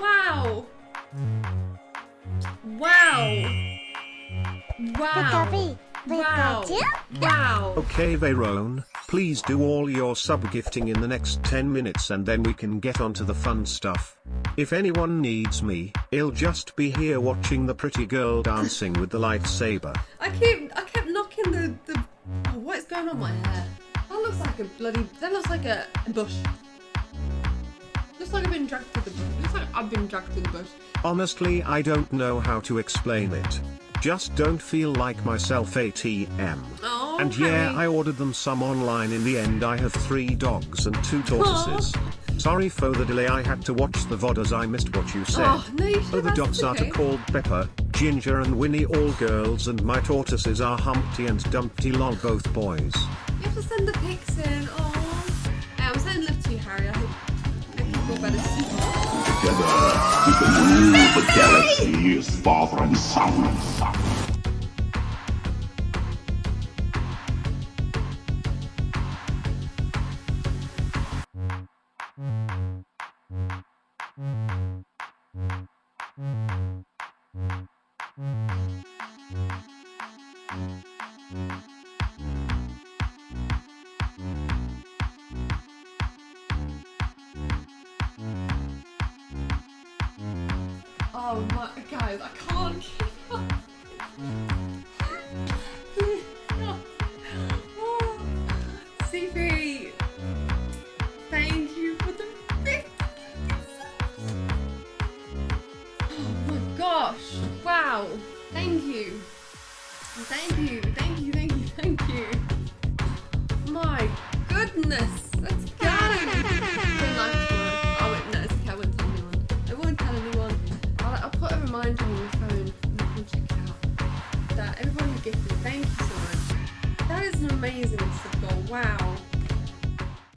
Wow. Wow. Wow. Pikachu, Wow. Pikachu. Wow. Okay Veron, please do all your sub gifting in the next 10 minutes and then we can get on to the fun stuff. If anyone needs me, I'll just be here watching the pretty girl dancing with the lightsaber. I keep I kept knocking the the oh, what is going on my hair? That looks like a bloody that looks like a, a bush. Looks like I've been dragged through the bush. Looks like I've been dragged through the bush. Honestly I don't know how to explain it. Just don't feel like myself ATM. Oh, And yeah, I ordered them some online in the end I have three dogs and two tortoises. Sorry for the delay I had to watch the VOD as I missed what you said. Oh, no, you Oh, the dogs it's are okay. called Pepper, Ginger and Winnie all girls and my tortoises are Humpty and Dumpty lol both boys. You have to send the pics in. Oh. Hey, I'm sending love to you, Harry. I hope, Together, we can rule the galaxy as father and son. Oh my guys, I can't keep up. oh. CP, thank you for the 50 Oh my gosh, wow, thank you. Thank you, thank you, thank you, thank you. My goodness, let's your phone and you can check it out. That everyone who gifted, thank you so much. That is an amazing sub. Wow.